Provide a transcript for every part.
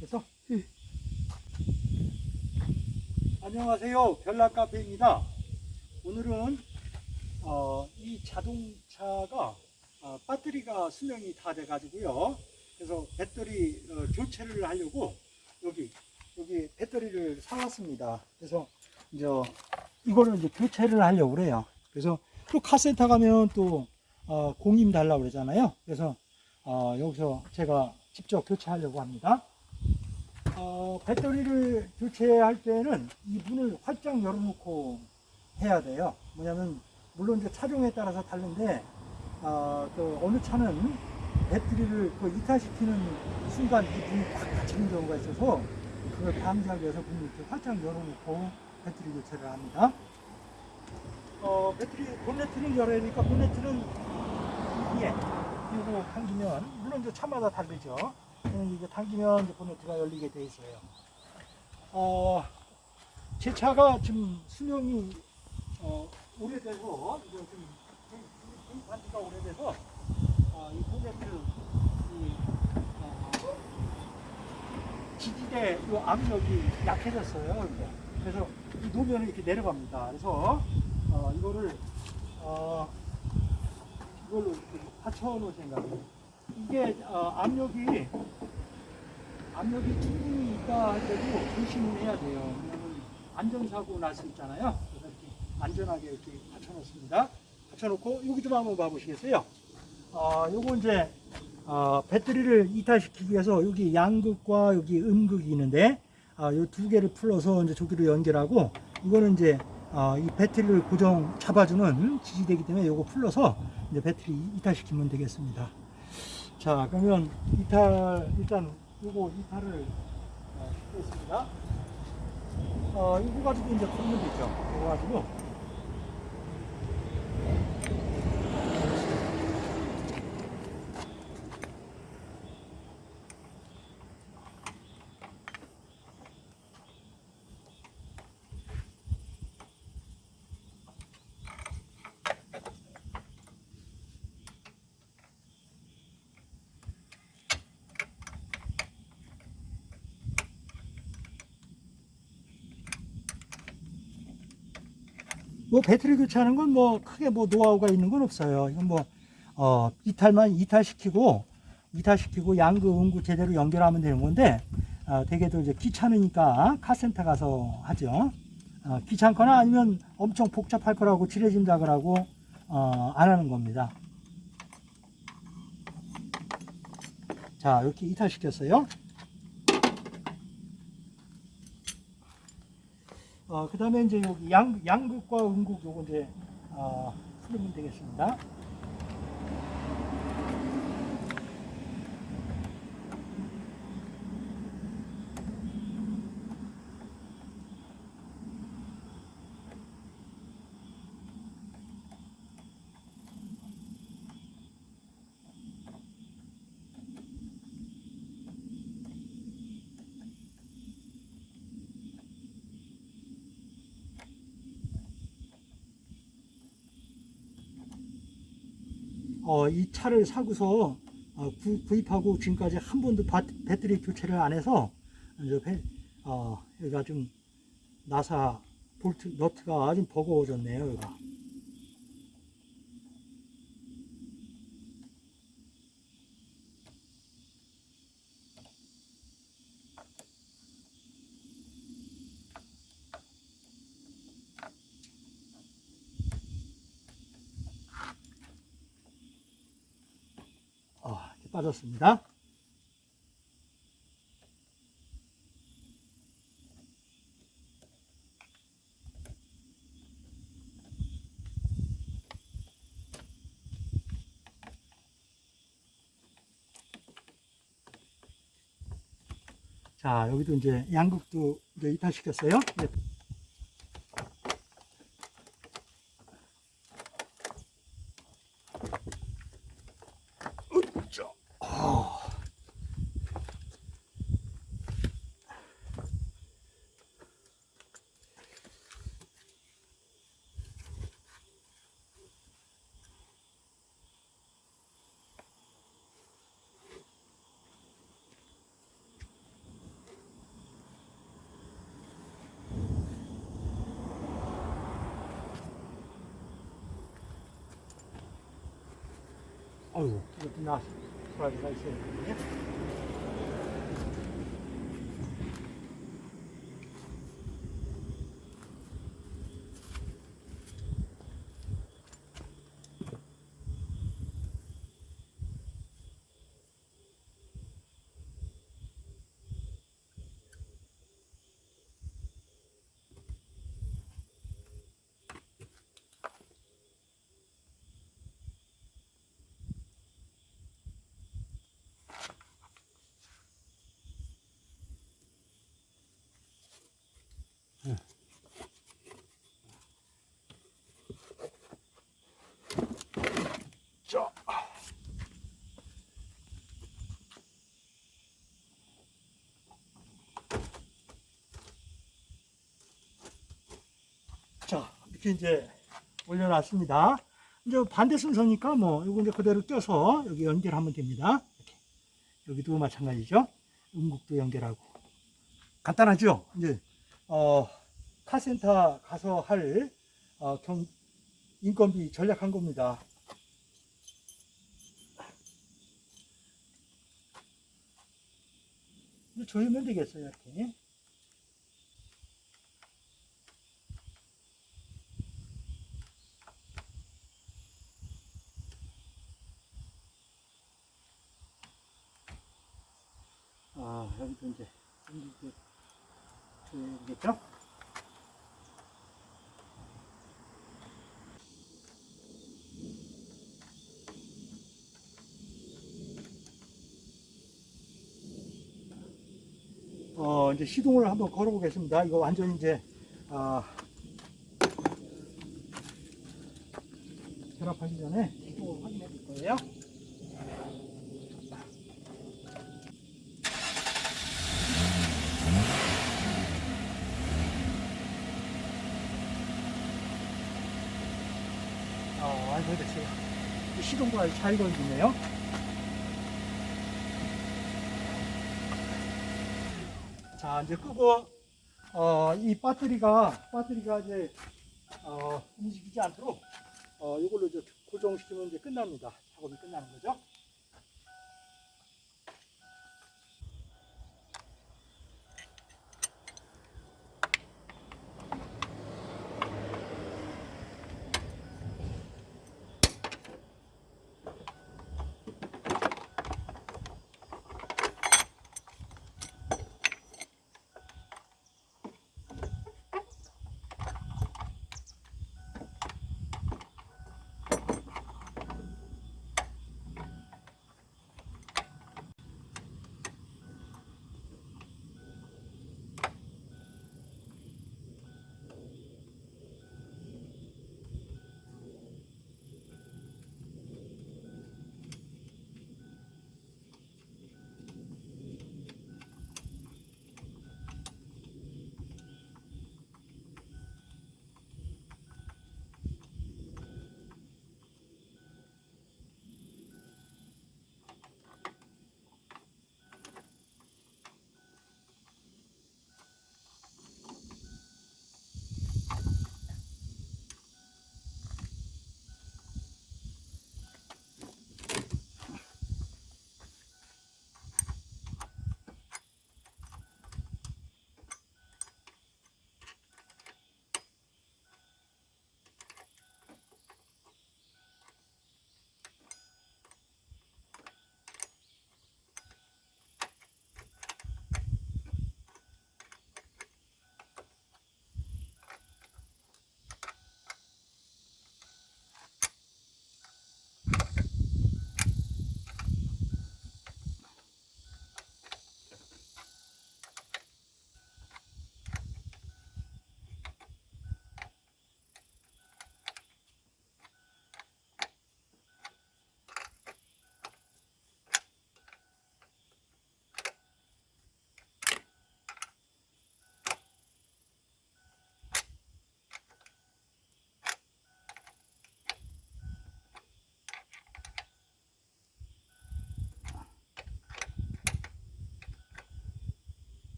그래서 안녕하세요. 별난카페입니다. 오늘은 어, 이 자동차가 어, 배터리가 수명이 다 돼가지고요. 그래서 배터리 어, 교체를 하려고 여기 여기 배터리를 사왔습니다. 그래서 이제 이거를 이제 교체를 하려고 그래요. 그래서 또 카센터 가면 또 어, 공임 달라고 그러잖아요. 그래서 어, 여기서 제가 직접 교체하려고 합니다. 어, 배터리를 교체할 때는 이 문을 활짝 열어놓고 해야 돼요. 뭐냐면 물론 이제 차종에 따라서 다른데 어, 그 어느 차는 배터리를 그 이탈시키는 순간 이 문이 꽉 닫히는 경우가 있어서 그걸 방지하기 위해서 문을 이렇게 활짝 열어놓고 배터리 교체를 합니다. 어, 배터리 본네트를 열어야 되니까 본네트는 위에 이거 당기면 물론 이제 차마다 다르죠. 음, 이게 당기면 이제 본네트가 열리게 돼 있어요. 어, 제 차가 지금 수명이 어, 오래돼서 이거 좀 구입한 지가 오래돼서 어, 이 본네트 이 어, 지지대 이 압력이 약해졌어요. 그래서 이 놓으면 이렇게 내려갑니다. 그래서 어, 이거를 어, 이걸로 이렇게 받쳐 놓을 생각이에요. 이게 어, 압력이 압력이 충분히 있다 하더라도 조심해야 돼요. 왜냐면 안전사고 날 수 있잖아요. 그래서 이렇게 안전하게 이렇게 받쳐놓습니다. 받쳐놓고 여기 좀 한번 봐보시겠어요? 어, 요거 이제 어, 배터리를 이탈시키기 위해서 여기 양극과 여기 음극이 있는데 아, 요두 개를 풀어서 이제 저기로 연결하고 이거는 이제 어, 이 배터리를 고정 잡아주는 지지대기 때문에 요거 풀러서 이제 배터리 이탈시키면 되겠습니다. 자 그러면 이탈 일단 요거 이탈을 어, 시키겠습니다. 어, 이거 가지고 이제 걷는 되죠. 이거 가지고 뭐 배터리 교체하는 건 뭐 크게 뭐 노하우가 있는 건 없어요. 이건 뭐 어, 이탈만 이탈시키고 이탈시키고 양극 음극 제대로 연결하면 되는 건데 어, 대개도 이제 귀찮으니까 카센터 가서 하죠. 어, 귀찮거나 아니면 엄청 복잡할 거라고 지레짐작을 하고 어, 안 하는 겁니다. 자 이렇게 이탈시켰어요. 어, 그 다음에 이제 여기 양, 양극과 음극 요거 이제, 어, 풀면 되겠습니다. 어, 이 차를 사고서 어, 구, 구입하고 지금까지 한 번도 바, 배터리 교체를 안 해서 이제 배, 어, 여기가 좀 나사 볼트 너트가 좀 버거워졌네요. 여기가. 어, 이렇게 빠졌습니다. 자, 여기도 이제 양극도 이제 이탈시켰어요. 어이구, 이것도 나 소라기가 있어야 되네. 이렇게 이제 올려놨습니다. 이제 반대 순서니까 뭐, 이거 이제 그대로 껴서 여기 연결하면 됩니다. 이렇게. 여기도 마찬가지죠. 음국도 연결하고. 간단하죠? 이제, 어, 카센터 가서 할, 어, 경, 인건비 전략한 겁니다. 이제 조이면 되겠어요, 이렇게. 아, 여기도 이제, 이렇게 조여야겠죠? 어, 이제 시동을 한번 걸어보겠습니다. 이거 완전 이제, 아, 결합하기 전에 시동을 확인해 볼 거예요. 아, 완성됐어요. 이 시동과 잘 걸리네요. 자, 이제 끄고, 어, 이 배터리가, 배터리가 이제, 어, 움직이지 않도록, 어, 이걸로 이제 고정시키면 이제 끝납니다. 작업이 끝나는 거죠.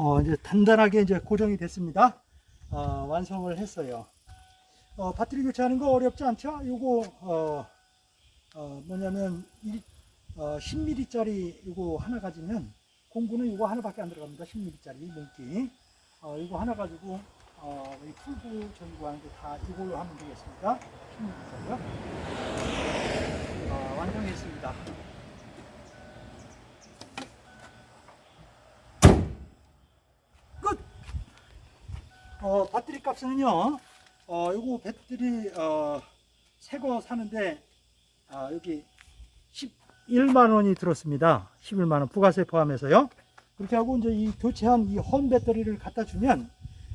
어, 이제 단단하게 이제 고정이 됐습니다. 어, 완성을 했어요. 어, 배터리 교체하는 거 어렵지 않죠? 요거 어, 어, 뭐냐면 이, 어, 10mm짜리 요거 하나 가지면 공구는 요거 하나밖에 안 들어갑니다. 10mm짜리 몽키. 어, 이거 하나 가지고 어, 이 풀고 전구 하는 게 다 이걸로 하면 되겠습니다. 10mm짜리요. 어, 완성했습니다. 어, 배터리 값은요, 어, 요거 배터리, 어, 새거 사는데, 아, 여기 11만 원이 들었습니다. 11만 원, 부가세 포함해서요. 그렇게 하고 이제 이 교체한 이 홈 배터리를 갖다 주면,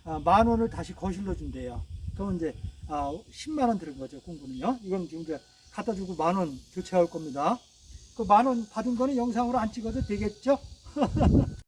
아, 만 원을 다시 거실러 준대요. 그럼 이제, 아, 10만 원 들은 거죠, 공구는요. 이건 지금 이제 갖다 주고 만 원 교체할 겁니다. 그 만 원 받은 거는 영상으로 안 찍어도 되겠죠?